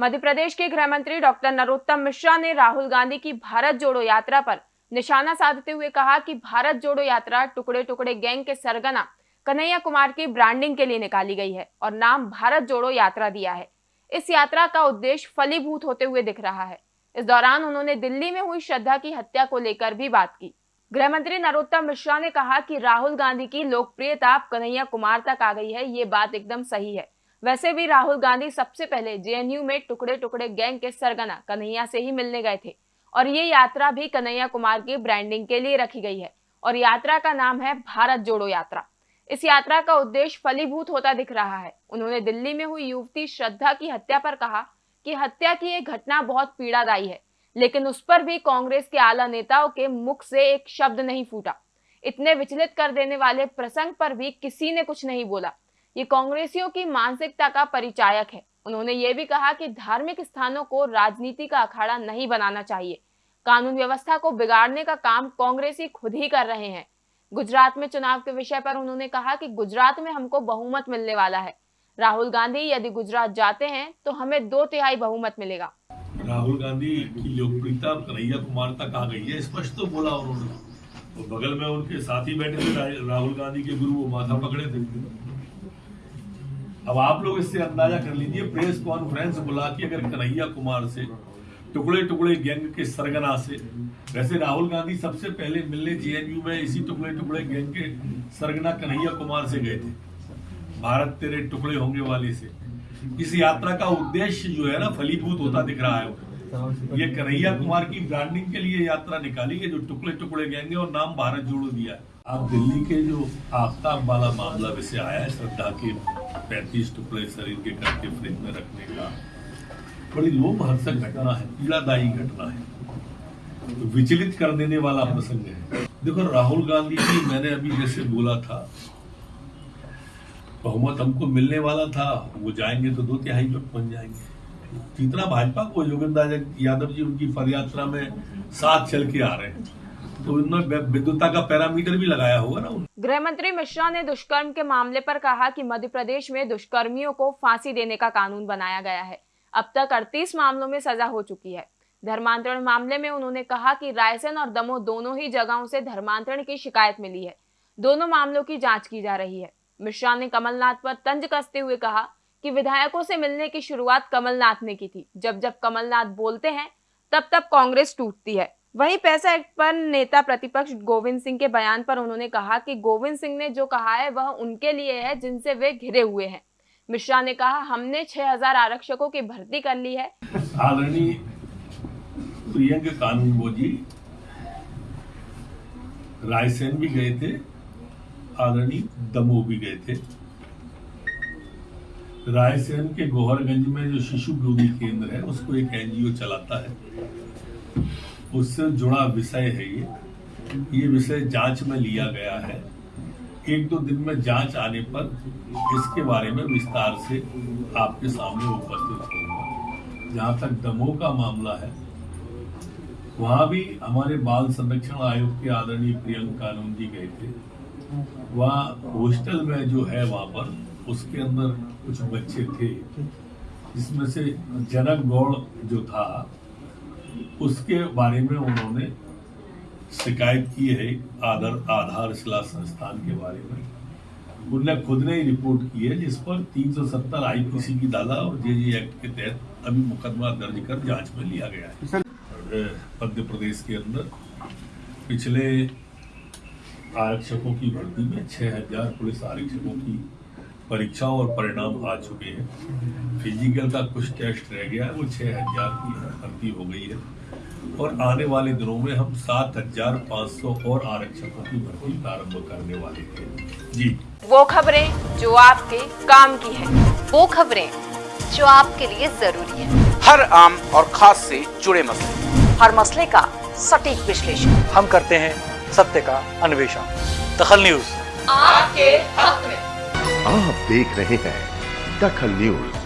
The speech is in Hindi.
मध्य प्रदेश के गृह मंत्री डॉक्टर नरोत्तम मिश्रा ने राहुल गांधी की भारत जोड़ो यात्रा पर निशाना साधते हुए कहा कि भारत जोड़ो यात्रा टुकड़े टुकड़े गैंग के सरगना कन्हैया कुमार की ब्रांडिंग के लिए निकाली गई है और नाम भारत जोड़ो यात्रा दिया है। इस यात्रा का उद्देश्य फलीभूत होते हुए दिख रहा है। इस दौरान उन्होंने दिल्ली में हुई श्रद्धा की हत्या को लेकर भी बात की। गृह मंत्री नरोत्तम मिश्रा ने कहा कि राहुल गांधी की लोकप्रियता कन्हैया कुमार तक आ गई है। ये बात एकदम सही है। वैसे भी राहुल गांधी सबसे पहले जेएनयू में टुकड़े टुकड़े गैंग के सरगना कन्हैया से ही मिलने गए थे और ये यात्रा भी कन्हैया कुमार की ब्रांडिंग के लिए रखी गई है और यात्रा का नाम है भारत जोड़ो यात्रा। इस यात्रा का उद्देश्य फलीभूत होता दिख रहा है। उन्होंने दिल्ली में हुई युवती श्रद्धा की हत्या पर कहा कि हत्या की एक घटना बहुत पीड़ादायी है, लेकिन उस पर भी कांग्रेस के आला नेताओं के मुख से एक शब्द नहीं फूटा। इतने विचलित कर देने वाले प्रसंग पर भी किसी ने कुछ नहीं बोला। ये कांग्रेसियों की मानसिकता का परिचायक है। उन्होंने ये भी कहा कि धार्मिक स्थानों को राजनीति का अखाड़ा नहीं बनाना चाहिए। कानून व्यवस्था को बिगाड़ने का काम कांग्रेसी खुद ही कर रहे हैं। गुजरात में चुनाव के विषय पर उन्होंने कहा कि गुजरात में हमको बहुमत मिलने वाला है। राहुल गांधी यदि गुजरात जाते हैं तो हमें दो तिहाई बहुमत मिलेगा। राहुल गांधी की लोकप्रियता कन्हैया कुमार तक आ गई है, स्पष्ट तो बोला उन्होंने। तो बगल में उनके साथी बैठे थे, राहुल गांधी के गुरु वो माथा पकड़े थे। अब आप लोग इससे अंदाज़ा कर लीजिए, प्रेस कॉन्फ्रेंस बुला के अगर कन्हैया कुमार से, टुकड़े टुकड़े गैंग के सरगना से, वैसे राहुल गांधी सबसे पहले मिलने जेएनयू में इसी टुकड़े टुकड़े गैंग के सरगना कन्हैया कुमार से गए थे। भारत तेरे टुकड़े होंगे वाले से। इस यात्रा का उद्देश्य जो है ना, फलीभूत होता दिख रहा है ये कन्हैया कुमार की ब्रांडिंग के लिए यात्रा निकाली है जो टुकड़े टुकड़े गएँगे और नाम भारत जोड़ो दिया है। आप दिल्ली के जो आफ्ताब वाला मामला वैसे आया है श्रद्धा के पैंतीस टुकड़े शरीर के करके फ्रिज में रखने का? बड़ी लोमहर्षक घटना है, पीड़ादायी घटना है। विचलित कर देने वाला प्रसंग है। देखो, राहुल गांधी जी, मैंने अभी जैसे बोला था, बहुमत हमको मिलने वाला था, वो जाएँगे तो दो तिहाई पे बन जाएँगे। जितना भाजपा को, योगेंद्र यादव जी उनकी पदयात्रा में साथ चल के आ रहे हैं। तो विद्युता का पैरामीटर भी लगाया होगा ना गृह मंत्री मिश्रा ने दुष्कर्म के मामले पर कहा कि मध्य प्रदेश में दुष्कर्मियों को फांसी देने का कानून बनाया गया है। अब तक अड़तीस मामलों में सजा हो चुकी है। धर्मांतरण मामले में उन्होंने कहा कि रायसेन और दमोह दोनों ही जगहों से धर्मांतरण की शिकायत मिली है। दोनों मामलों की जाँच की जा रही है। मिश्रा ने कमलनाथ पर तंज कसते हुए कहा कि विधायकों से मिलने की शुरुआत कमलनाथ ने की थी। जब जब कमलनाथ बोलते हैं, तब तब कांग्रेस टूटती है। वहीं पैसा एक्ट पर नेता प्रतिपक्ष गोविंद सिंह के बयान पर उन्होंने कहा कि गोविंद सिंह ने जो कहा है, वह उनके लिए है, जिनसे वे घिरे हुए हैं। मिश्रा ने कहा, हमने 6000 आरक्षकों की भर्ती कर ली है। रायसेन भी गए थे, आदरणीय दमोह भी गए थे। रायसेन के गोहरगंज में जो शिशु भ्रूणी केंद्र है, उसको एक एनजीओ चलाता है। उससे जुड़ा विषय है ये। ये विषय जाँच में लिया गया है। एक दो दिन में जाँच आने पर इसके बारे में विस्तार से आपके सामने उपस्थित होगा जहाँ तक दमोह का मामला है, वहाँ भी हमारे बाल संरक्षण आयोग के आदरणीय प्रियंका कानून जी गए थे। वहाँ हॉस्टल में जो है वहाँ पर, उसके अंदर कुछ बच्चे थे, जिसमें से जनक गौड़ जो था उसके बारे में उन्होंने शिकायत की है आधार आधार शिला संस्थान के बारे में। उनने खुद ने ही रिपोर्ट की है जिस पर 370 आईपीसी की दादा और जेजी एक्ट के तहत अभी मुकदमा दर्ज कर जाँच में लिया गया है। मध्य प्रदेश के अंदर पिछले आरक्षकों की भर्ती में छह हज़ार पुलिस आरक्षकों की परीक्षाओं और परिणाम आ चुके हैं। फ़िज़िकल का कुछ टेस्ट रह गया है वो छह हज़ार की भर्ती हो गई है। और आने वाले दिनों में हम सात हज़ार पाँच सौ और आरक्षकों की भर्ती प्रारंभ करने वाले हैं। जी। वो खबरें जो आपके काम की है वो खबरें जो आपके लिए ज़रूरी है। हर आम और खास से जुड़े मसले। हर मसले का सटीक विश्लेषण। हम करते हैं सत्य का अन्वेषण। दखल न्यूज़। आपके हक में। आप देख रहे हैं दखल न्यूज़।